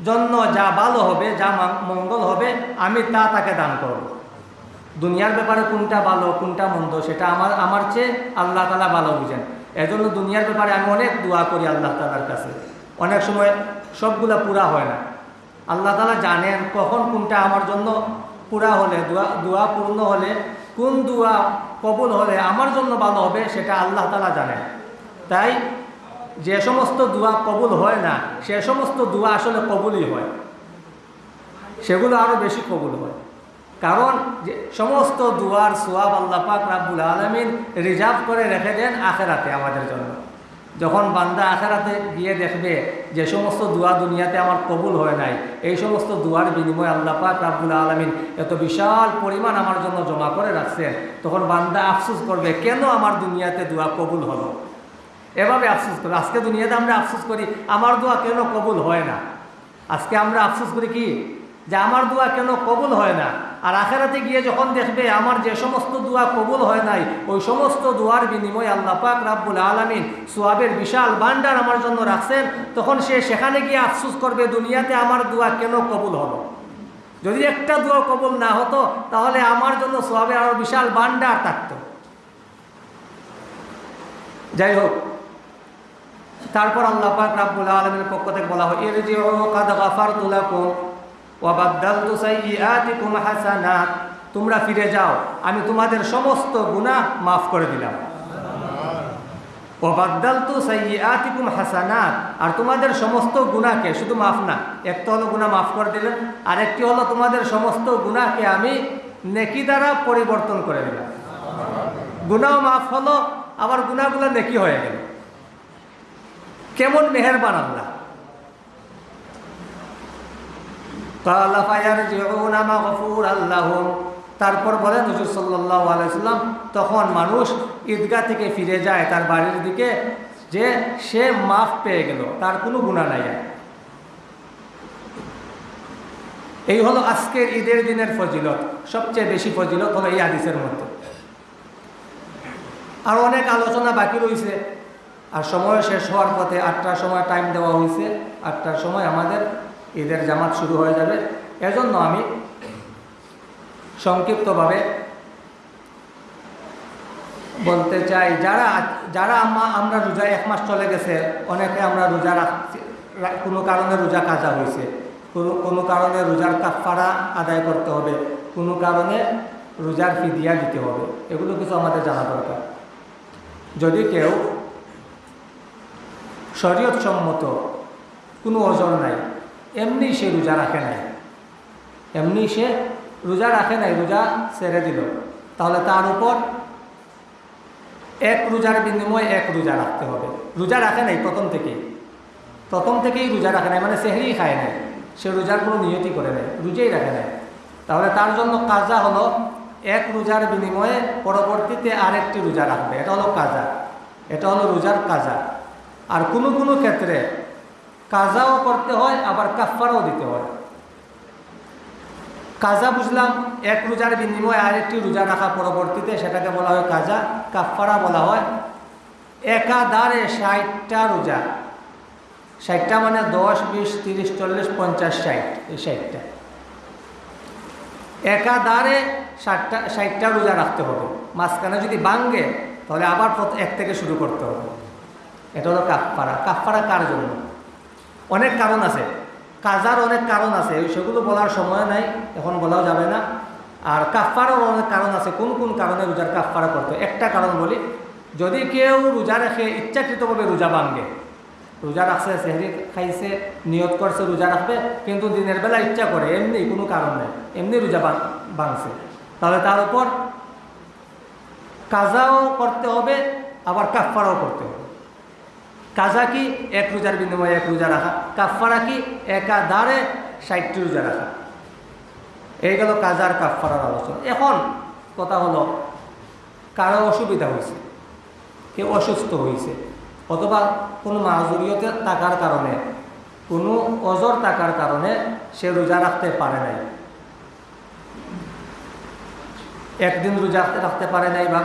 জন্য যা ভালো হবে, যা মঙ্গল হবে, আমি তা তাকে দান করব। দুনিয়ার ব্যাপারে কোনটা ভালো, কোনটা মন্দ, সেটা আমার আমার চেয়ে আল্লাহ তালা ভালো বুঝেন। এজন্য দুনিয়ার ব্যাপারে আমি অনেক দোয়া করি আল্লাহ তালার কাছে। অনেক সময় সবগুলা পুরা হয় না। আল্লাহ তালা জানেন কখন কোনটা আমার জন্য পুরা হলে, দোয়া দোয়া পূর্ণ হলে, কোন দোয়া কবুল হলে আমার জন্য ভালো হবে সেটা আল্লাহ তালা জানেন। তাই যে সমস্ত দোয়া কবুল হয় না, সে সমস্ত দোয়া আসলে কবুলই হয়। সেগুলো আরও বেশি কবুল হয়। কারণ যে সমস্ত দুয়ার, সোয়াব আল্লাহ পাক রাব্বুল আলমিন রিজার্ভ করে রেখে দেন আখেরাতে আমাদের জন্য। যখন বান্দা আখেরাতে গিয়ে দেখবে যে সমস্ত দোয়া দুনিয়াতে আমার কবুল হয় নাই, এই সমস্ত দুয়ার বিনিময়ে আল্লাহ পাক রাব্বুল আলমিন এত বিশাল পরিমাণ আমার জন্য জমা করে রাখছেন, তখন বান্দা আফসুস করবে, কেন আমার দুনিয়াতে দোয়া কবুল হলো? এভাবে আফসুস করি, আজকে দুনিয়াতে আমরা আফসুস করি, আমার দোয়া কেন কবুল হয় না? আজকে আমরা আফসুস করি কি? যে আমার দোয়া কেন কবুল হয় না? আর আখেরাতে গিয়ে যখন দেখবে আমার যে সমস্ত দোয়া কবুল হয় নাই, ওই সমস্ত দোয়ার বিনিময়ে আল্লাহ পাক রাব্বুল আলমিন সোয়াবের বিশাল বান্ডার আমার জন্য রাখছেন, তখন সে সেখানে গিয়ে আফসুস করবে, দুনিয়াতে আমার দোয়া কেন কবুল হলো? যদি একটা দোয়া কবুল না হতো, তাহলে আমার জন্য সোয়াবের আরও বিশাল বান্ডার থাকতো। যাই হোক, তারপর আল্লাহ পাক রাব্বুল আলমীর পক্ষ থেকে বলা হয় এর যে কাদ গাফারতু লাকুম। তোমরা ফিরে যাও, আমি তোমাদের সমস্ত গুনাহ মাফ করে দিলাম। ওয়াবাদ্দালতু সাইয়্যাতিকুম হাসানাত। আর তোমাদের সমস্ত গুনাহকে, শুধু মাফ না, একটা হলো গুনাহ মাফ করে দিলেন, আর একটি হলো তোমাদের সমস্ত গুনাহকে আমি নেকি দ্বারা পরিবর্তন করে দিলাম। গুনাহ মাফ হলো আবার গুনাহগুলো নেকি হয়ে গেল। কেমন মেহেরবান আল্লাহ। তারপর বলেন সাল্লাহ আলাইসাল্লাম তখন মানুষ ঈদগাহ থেকে ফিরে যায় তার বাড়ির দিকে, যে সে মাফ পেয়ে গেল, তার কোনো গুণা নাই। এই হলো আজকের ঈদের দিনের ফজিলত, সবচেয়ে বেশি ফজিলত হলো এই আদিসের মধ্যে। আর অনেক আলোচনা বাকি রয়েছে, আর সময় শেষ হওয়ার পথে আটটার সময় টাইম দেওয়া হয়েছে, আটটার সময় আমাদের ঈদের জামাত শুরু হয়ে যাবে। এজন্য আমি সংক্ষিপ্তভাবে বলতে চাই, যারা যারা আমরা রোজা এক মাস চলে গেছে, অনেকে আমরা রোজা রাখছি কোনো কারণে রোজা কাজা হয়েছে। কোনো কোনো কারণে রোজার কাফারা আদায় করতে হবে, কোনো কারণে রোজার ফিদিয়া দিতে হবে। এগুলো কিছু আমাদের জানা দরকার। যদি কেউ শরীয়ত সম্মত কোনো ওজন নাই এমনি সে রোজা রাখে নাই। এমনি সে রোজা রাখে নাই, রোজা ছেড়ে দিল। তাহলে তার উপর এক রোজার বিনিময়ে এক রোজা রাখতে হবে। রোজা রাখে নাই প্রথম থেকেই। প্রথম থেকেই রোজা রাখে নাই মানে সেহরি খায় নাই। সে রোজার কোনো নিয়তি করে নেয় রোজাই রাখে নাই। তাহলে তার জন্য কাজা হলো এক রোজার বিনিময়ে পরবর্তীতে আরেকটি রোজা রাখবে। এটা হলো কাজা। এটা হলো রোজার কাজা। আর কোনো কোনো ক্ষেত্রে কাজাও করতে হয়, আবার কাফারাও দিতে হয়। কাজা বুঝলাম, এক রোজার বিনিময়ে আরেকটি রোজা রাখা পরবর্তীতে সেটাকে বলা হয় কাজা কাফারা বলা হয়। একাধারে ষাটটা রোজা। ষাটটা মানে দশ, বিশ, তিরিশ, চল্লিশ, পঞ্চাশ, ষাট, এই ষাটটা। একাধারে ষাটটা ষাটটা রোজা রাখতে হবে। মাঝখানে যদি বাঙ্গে তাহলে আবার এক থেকে শুরু করতে হবে। এটা হলো কাফফারা। কাফফারা কার জন্য? অনেক কারণ আছে। কাজার অনেক কারণ আছে সেগুলো বলার সময় নাই, এখন বলাও যাবে না। আর কাফফারও অনেক কারণ আছে, কোন কোন কারণে রোজার কাফফারা করতে একটা কারণ বলি, যদি কেউ রোজা রেখে ইচ্ছাকৃতভাবে রোজা ভাঙ্গে রোজা রাখছে, সেহরি খাইছে, নিয়ত করছে, রোজা রাখবে, কিন্তু দিনের বেলা ইচ্ছা করে, এমনি কোনো কারণ নেই, এমনি রোজা ভাঙ- ভাঙছে। তাহলে তার উপর কাজাও করতে হবে, আবার কাফফারাও করতে হবে। কাজা কি এক রোজার বিনিময়ে এক রোজা রাখা কাফফারা কি একা একাধারে ষাটটি রোজা রাখা। এই গেল কাজার কাফফারার আলোচনা। এখন কথা হলো, কারও অসুবিধা হয়েছে, কেউ অসুস্থ হয়েছে, অথবা কোনো মাজুরিয়তে থাকার কারণে, কোনো অজর থাকার কারণে সে রোজা রাখতে পারে নাই। একদিন রোজা রাখতে পারে নাই বা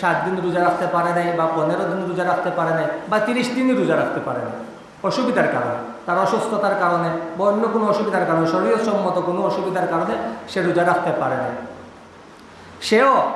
সাত দিন রোজা রাখতে পারে নাই বা পনেরো দিন রোজা রাখতে পারে নাই বা তিরিশ দিনই রোজা রাখতে পারে নাই। অসুবিধার কারণে, তার অসুস্থতার কারণে বা অন্য কোনো অসুবিধার কারণে শরীর সম্মত কোনো অসুবিধার কারণে সে রোজা রাখতে পারে নাই। সেও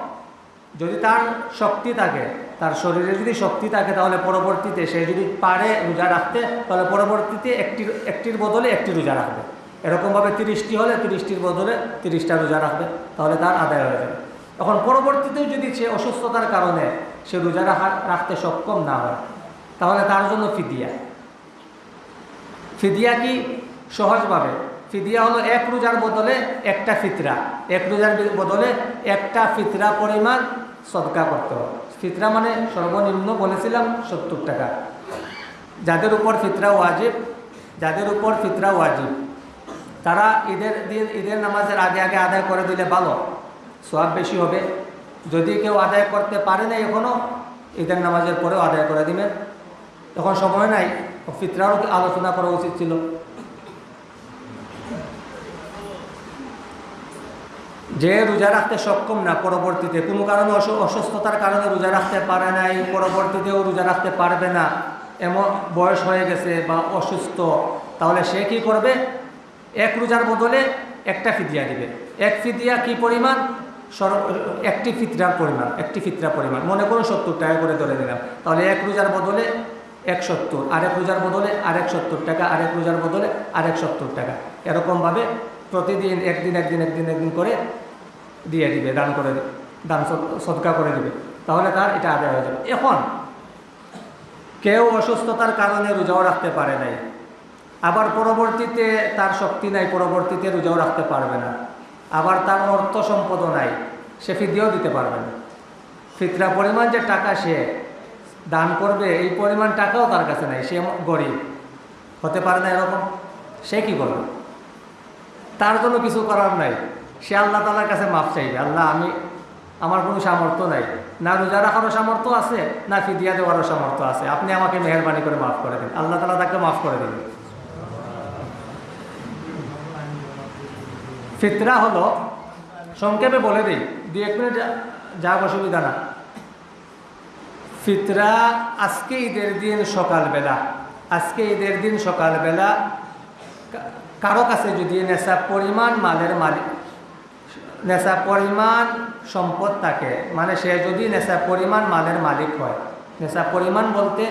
যদি তার শক্তি থাকে, তার শরীরে যদি শক্তি থাকে, তাহলে পরবর্তীতে সে যদি পারে রোজা রাখতে, তাহলে পরবর্তীতে একটি, একটির বদলে একটি রোজা রাখবে। এরকমভাবে তিরিশটি হলে তিরিশটির বদলে তিরিশটা রোজা রাখবে, তাহলে তার আদায় হয়ে যাবে। এখন পরবর্তীতেও যদি সে অসুস্থতার কারণে সে রোজা রাখা, রাখতে সক্ষম না হয়, তাহলে তার জন্য ফিদিয়া। ফিদিয়া কি? সহজভাবে। ফিদিয়া হলো এক রোজার বদলে একটা ফিতরা। এক রোজার বদলে একটা ফিতরা পরিমাণ সদকা করতে হবে। ফিতরা মানে সর্বনিম্ন বলেছিলাম সত্তর টাকা। যাদের উপর ফিতরা ওয়াজিব, যাদের উপর ফিতরা ওয়াজিব, তারা ঈদের দিন, ঈদের নামাজের আগে আগে আদায় করে দিলে ভালো। সব বেশি হবে। যদি কেউ আদায় করতে পারে না এখনও ঈদের নামাজের পরেও আদায় করে দিবেন। তখন সময় নাই, ফিতরারও আলোচনা করা উচিত ছিল? যে রোজা রাখতে সক্ষম না, পরবর্তীতে। কোনো কারণে অসুস্থতার কারণে রোজা রাখতে পারে নাই, পরবর্তীতেও রোজা রাখতে পারবে না। এমন বয়স হয়ে গেছে বা অসুস্থ, তাহলে সে কি করবে? এক রোজার বদলে একটা ফিদিয়া দিবে। এক ফিদিয়া কি পরিমাণ? সর একটি ফিতরার পরিমাণ, একটি ফিতরা পরিমাণ। মনে করুন সত্তর টাকা করে ধরে নিলাম। তাহলে এক রোজার বদলে এক সত্তর, আরেক রোজার বদলে আরেক সত্তর টাকা, আরেক রোজার বদলে আরেক সত্তর টাকা। এরকমভাবে প্রতিদিন একদিন একদিন একদিন একদিন করে দিয়ে দিবে, দান করে দান সদ- সদকা করে দিবে। তাহলে তার এটা আদায় হয়ে যাবে। এখন কেউ অসুস্থতার কারণে রোজাও রাখতে পারে নাই। আবার পরবর্তীতে তার শক্তি নাই, পরবর্তীতে রোজাও রাখতে পারবে না। আবার তার অর্থ সম্পদও নাই। সে ফিদিয়েও দিতে পারবে না। ফিতরা পরিমাণ যে টাকা সে দান করবে, এই পরিমাণ টাকাও তার কাছে নাই। সে গরিব। হতে পারে না এরকম। সে কি করবে? তার জন্য কিছু করার নাই। সে আল্লাহ তালার কাছে মাপ চাইবে। আল্লাহ, আমি, আমার কোনো সামর্থ্য নাই। না রোজা রাখারও সামর্থ্য আছে, না ফিদিয়া দেওয়ারও সামর্থ্য আছে। আপনি আমাকে মেহরবানি করে মাফ করে দিন। আল্লাহ তালা তাকে মাফ করে দিন। ফিতরা হলো, সংক্ষেপে বলে দিই দু এক মিনিট যা- অসুবিধা না। ফিতরা আজকে ঈদের দিন সকালবেলা, আজকে ঈদের দিন সকালবেলা কারও কাছে যদি নেশা পরিমাণ মালের মালিক, নেশা পরিমাণ সম্পদ থাকে মানে সে যদি নেশা পরিমাণ মালের মালিক হয়, নেশা পরিমাণ বলতে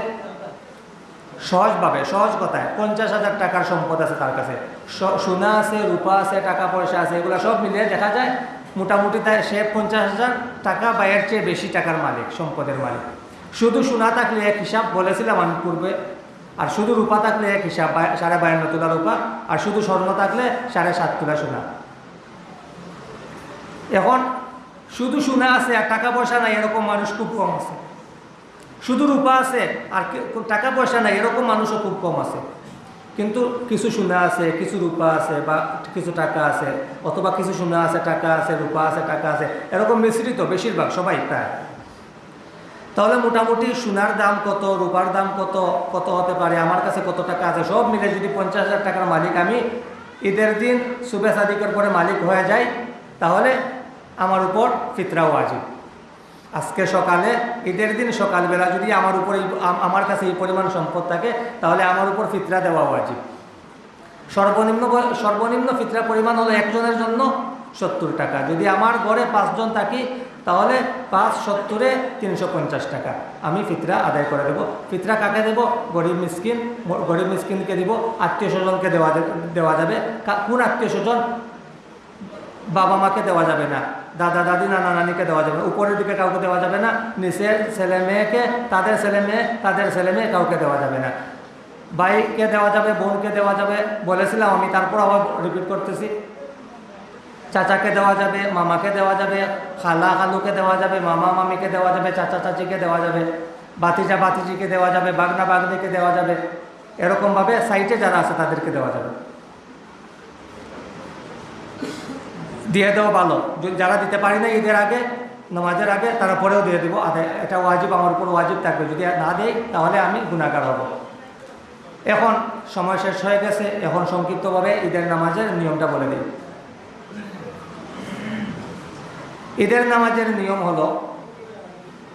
সহজভাবে, সহজ কথায়, পঞ্চাশ হাজার টাকার সম্পদ আছে তার কাছে। সোনা আছে, রূপা আছে, টাকা পয়সা আছে, এগুলো সব মিলিয়ে দেখা যায় মোটামুটি তাই সে পঞ্চাশ হাজার টাকা বা এর চেয়ে বেশি টাকার মালিক, সম্পদের মালিক। শুধু সোনা থাকলে এক হিসাব বলেছিলাম আমি পূর্বে, আর শুধু রূপা থাকলে এক হিসাব সাড়ে বায়ান্ন তোলা রূপা, আর শুধু স্বর্ণ থাকলে সাড়ে সাত তোলা সোনা। এখন শুধু সোনা আছে আর টাকা পয়সা নাই, এরকম মানুষ খুব কম আছে। শুধু রূপা আছে, আর টাকা পয়সা নাই, এরকম মানুষও খুব কম আছে। কিন্তু কিছু সোনা আছে, কিছু রূপা আছে, বা কিছু টাকা আছে, অথবা কিছু সোনা আছে, টাকা আছে, রূপা আছে, টাকা আছে, এরকম মিশ্রিত বেশিরভাগ, সবাই প্রায়। তাহলে মোটামুটি সোনার দাম কত, রূপার দাম কত কত হতে পারে, আমার কাছে কত টাকা আছে, সব মিলে যদি পঞ্চাশ হাজার টাকার মালিক আমি ঈদের দিন সুবে পরে মালিক হয়ে যাই, তাহলে আমার উপর ফিতরাও আজিব আজকে সকালে, ঈদের দিন সকালবেলা যদি আমার উপর আমার কাছে এই পরিমাণ সম্পদ থাকে, তাহলে আমার উপর ফিতরা দেওয়া উচিত সর্বনিম্ন সর্বনিম্ন ফিতরা পরিমাণ হলো একজনের জন্য সত্তর টাকা। যদি আমার ঘরে পাঁচজন থাকি, তাহলে পাঁচ সত্তরে তিনশো পঞ্চাশ টাকা। আমি ফিতরা আদায় করে দেবো। ফিতরা কাকে দেবো? গরিব মিসকিন গরিব মিসকিনকে দিব। আত্মীয় স্বজনকে দেওয়া দেওয়া যাবে। কোন আত্মীয় স্বজন বাবা মাকে দেওয়া যাবে না। দাদা, দাদি, নানা, নানিকে দেওয়া যাবে না। উপরের দিকে কাউকে দেওয়া যাবে না, নিচের ছেলে মেয়েকে, তাদের ছেলে মেয়ে, তাদের ছেলে মেয়ে কাউকে দেওয়া যাবে না। ভাইকে দেওয়া যাবে, বোনকে দেওয়া যাবে, বলেছিলাম আমি, তারপর আবার রিপিট করতেছি। চাচাকে দেওয়া যাবে, মামাকে দেওয়া যাবে, খালা খালুকে দেওয়া যাবে, মামা মামিকে দেওয়া যাবে, চাচা চাচিকে দেওয়া যাবে বাতিজা বাতিজিকে দেওয়া যাবে, বাগনা বাগনিকে দেওয়া যাবে। এরকমভাবে সাইটে যারা আছে তাদেরকে দেওয়া যাবে। দিয়ে দেওয়া ভালো। যারা দিতে পারি না ঈদের আগে, নামাজের আগে, তারা পরেও দিয়ে দেবো। আদে, এটা ওয়াজিব, আমার উপর ওয়াজিব থাকবে। যদি না দেই, তাহলে আমি গুণাগার হব। এখন সময় শেষ হয়ে গেছে। এখন সংক্ষিপ্তভাবে ঈদের নামাজের নিয়মটা বলে দিই। ঈদের নামাজের নিয়ম হলো,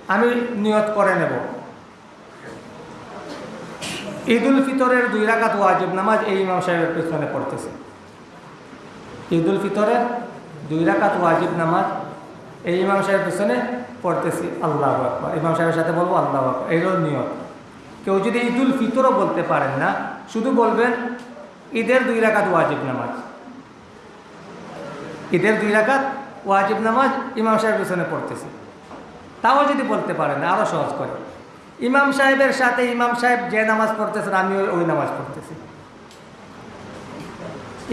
আমি নিয়ত করে নেব। ঈদুল ফিতরের দুই রাকাত ওয়াজিব। নামাজ এই ইমাম সাহেবের পেছনে পড়তেছে। ঈদুল ফিতরের দুই রাকাত ওয়াজিব নামাজ এই ইমাম সাহেবের পেছনে পড়তেছি, আল্লাহ আকবর। ইমাম সাহেবের সাথে বলব, আল্লাহ আকবর। এইরও নিয়ত। কেউ যদি ঈদুল ফিতরও বলতে পারেন না, শুধু বলবেন, ঈদের দুই রাকাত ওয়াজিব নামাজ। ঈদের দুই রাকাত ওয়াজিব নামাজ ইমাম সাহেবের পেছনে পড়তেছি। তাও যদি বলতে পারেন না আরও সহজ করে। ইমাম সাহেবের সাথে ইমাম সাহেব যে নামাজ পড়তেছেন আমি ওই নামাজ পড়তেছি।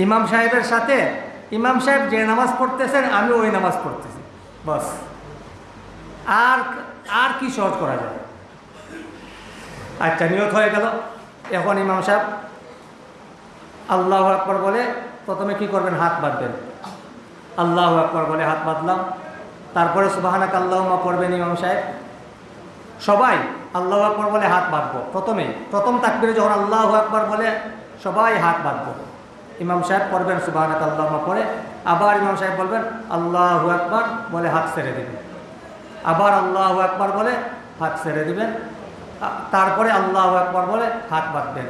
ইমাম সাহেবের সাথে ইমাম সাহেব যে নামাজ পড়তেছেন, আমি ওই নামাজ পড়তেছি। বস। আর আর কি সহজ করা যায়? আচ্ছা নিয়ত হয়ে গেল। এখন ইমাম সাহেব, আল্লাহ আকবর বলে, প্রথমে কি করবেন? হাত বাঁধবেন। আল্লাহ আকবর বলে, হাত বাঁধলাম। তারপরে সুবাহানাক আল্লাহমা পড়বেন ইমাম সাহেব। সবাই আল্লাহ আকবর বলে হাত বাঁধবো। প্রথমেই প্রথম তাকবিরে যখন আল্লাহ আকবর বলে, সবাই হাত বাঁধবো। ইমাম সাহেব পড়বেন সুবাহানাক আল্লাহমা পড়ে। আবার ইমাম সাহেব বলবেন, আল্লাহ আকবর, বলে হাত ছেড়ে দিবেন। আবার আল্লাহ আকবর বলে হাত ছেড়ে দিবেন। তারপরে আল্লাহ আকবর বলে হাত বাঁধবেন।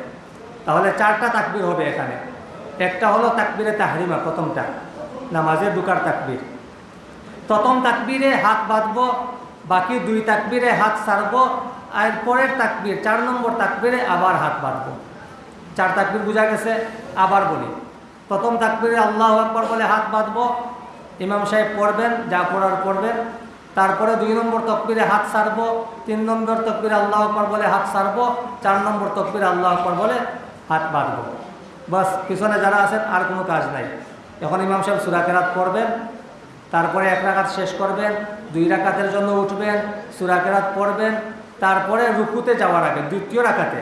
তাহলে চারটা তাকবির হবে এখানে। একটা হলো তাকবিরে তাহরিমা, প্রথমটা। নামাজে ঢুকার তাকবির। প্রথম তাকবিরে হাত বাঁধবো, বাকি দুই তাকবিরে হাত ছাড়বো, আর পরের তাকবির, চার নম্বর তাকবিরে আবার হাত বাঁধবো। চার তাকবির বোঝা গেছে? আবার বলি। প্রথম তাকবিরে আল্লাহ আকবর বলে হাত বাঁধবো, ইমাম সাহেব পড়বেন, যা পড়ার পড়বেন। তারপরে দুই নম্বর তকবিরে হাত ছাড়বো তিন নম্বর তকবিরে আল্লাহ আকবর বলে হাত ছাড়বো চার নম্বর তকবিরে আল্লাহ আকবর বলে হাত বাঁধবো। বাস, পিছনে যারা আছেন আর কোনো কাজ নাই। এখন ইমাম সাহেব সুরা কেরাত পড়বেন, তারপরে এক রাকাত শেষ করবেন, দুই রাকাতের জন্য উঠবেন, সুরা কেরাত পড়বেন, তারপরে রুকুতে যাওয়ার আগে, দ্বিতীয় রাকাতে,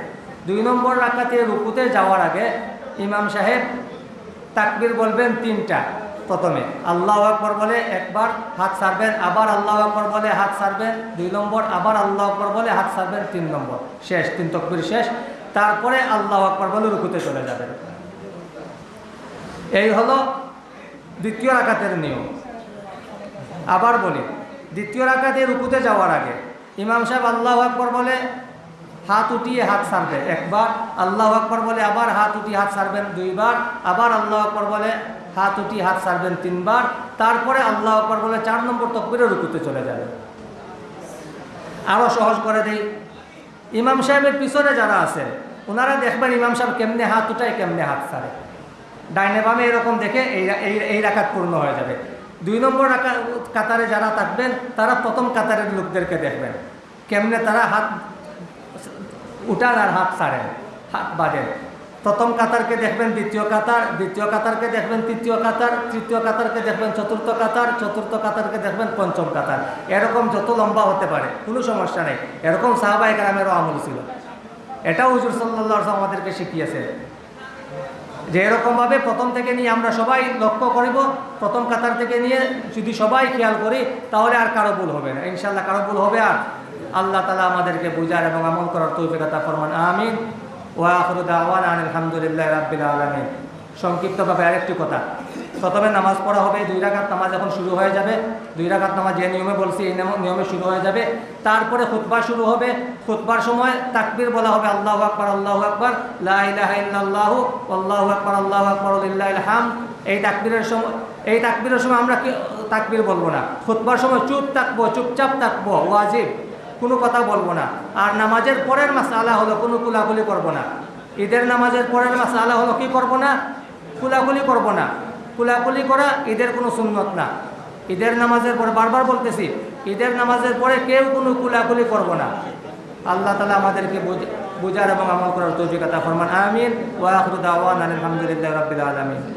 দুই নম্বর রাকাতে রুকুতে যাওয়ার আগে ইমাম সাহেব তাকবির বলবেন তিনটা। প্রথমে আল্লাহ আকবর বলে একবার, হাত সারবেন আবার আল্লাহ আকবর বলে হাত সারবেন দুই নম্বর, আবার আল্লাহ আকবর বলে হাত সারবেন তিন নম্বর। শেষ, তিন তকবির শেষ। তারপরে আল্লাহ আকবর বলে রুকুতে চলে যাবেন। এই হলো দ্বিতীয় রাকাতের নিয়ম। আবার বলি, দ্বিতীয় রাকাতে রুকুতে যাওয়ার আগে ইমাম সাহেব আল্লাহ আকবর বলে হাত উঠিয়ে হাত সারবে। একবার আল্লাহ আকবর বলে আবার হাত উঠিয়ে হাত সারবেন দুইবার, আবার আল্লাহ আকবর বলে হাত উঠিয়ে হাত সারবেন তিনবার, তারপরে আল্লাহ আকবর বলে চার নম্বর তকবিরে রুকুতে চলে যাবে। আরও সহজ করে দিই। ইমাম সাহেবের পিছনে যারা আছে ওনারা দেখবেন ইমাম সাহেব কেমনে হাত উঠায়, কেমনে হাত সারে। ডাইনে বামে এরকম দেখে এই এই রাখাত পূর্ণ হয়ে যাবে। দুই নম্বর কাতারে যারা থাকবেন, তারা প্রথম কাতারের লোকদেরকে দেখবেন। কেমনে তারা হাত উঠান আর হাত ছাড়েন, হাত বাঁধেন প্রথম কাতারকে দেখবেন, দ্বিতীয় কাতার, দ্বিতীয় কাতারকে দেখবেন, তৃতীয় কাতার, তৃতীয় কাতারকে দেখবেন, চতুর্থ কাতার, চতুর্থ কাতারকে দেখবেন, পঞ্চম কাতার। এরকম যত লম্বা হতে পারে, কোনো সমস্যা নেই। এরকম সাহাবাই গ্রামেরও আমল ছিল। এটাও হুজুর সাল্লাহ আমাদেরকে শিখিয়েছে যে এরকমভাবে প্রথম থেকে নিয়ে আমরা সবাই লক্ষ্য করিব, প্রথম কাতার থেকে নিয়ে যদি সবাই খেয়াল করি, তাহলে আর কারও ভুল হবে না। ইনশাল্লাহ কারও ভুল হবে আর আল্লাহ তালা আমাদেরকে বুঝার এবং আমল করার তৌফিকতা ফরমান, আমিন। ওয়াখরুদ আওয়ান আলহামদুলিল্লাহ রাব্বিল আলমিন। সংক্ষিপ্তভাবে আরেকটি কথা। প্রথমে নামাজ পড়া হবে, দুই রাকাত নামাজ এখন শুরু হয়ে যাবে। দুই রাকাত নামাজ যে নিয়মে বলছি, এই নিয়ম- শুরু হয়ে যাবে। তারপরে খুতবা শুরু হবে। খুতবার সময় তাকবীর বলা হবে, আল্লাহ আকবর আল্লাহ আকবর লাহ আল্লাহ আকবর আল্লাহ আকবর হাম এই তাকবীরের সময় এই তাকবিরের সময় আমরা কি তাকবির বলব না। খুতবার সময় চুপ থাকব, চুপচাপ থাকব, ওয়াজিব। কোনো কথা বলব না। আর নামাজের পরের মাস আলা হলো কোনো কুলাকুলি করব না। ঈদের নামাজের পরের মাস আলা হলো কি করব না? কুলাকুলি করব না। কুলাকুলি করা ঈদের কোনো সুন্নত না। ঈদের নামাজের পরে বারবার বলতেছি, ঈদের নামাজের পরে কেউ কোনো কুলাকুলি করব না। আল্লাহ তালা আমাদেরকে বুঝ- বুঝার এবং আমল করার তৌফিকতা ফরমান। আমিন। ওয়া আখরু আলহামদুলিল্লাহ রাব্বিল আলামিন।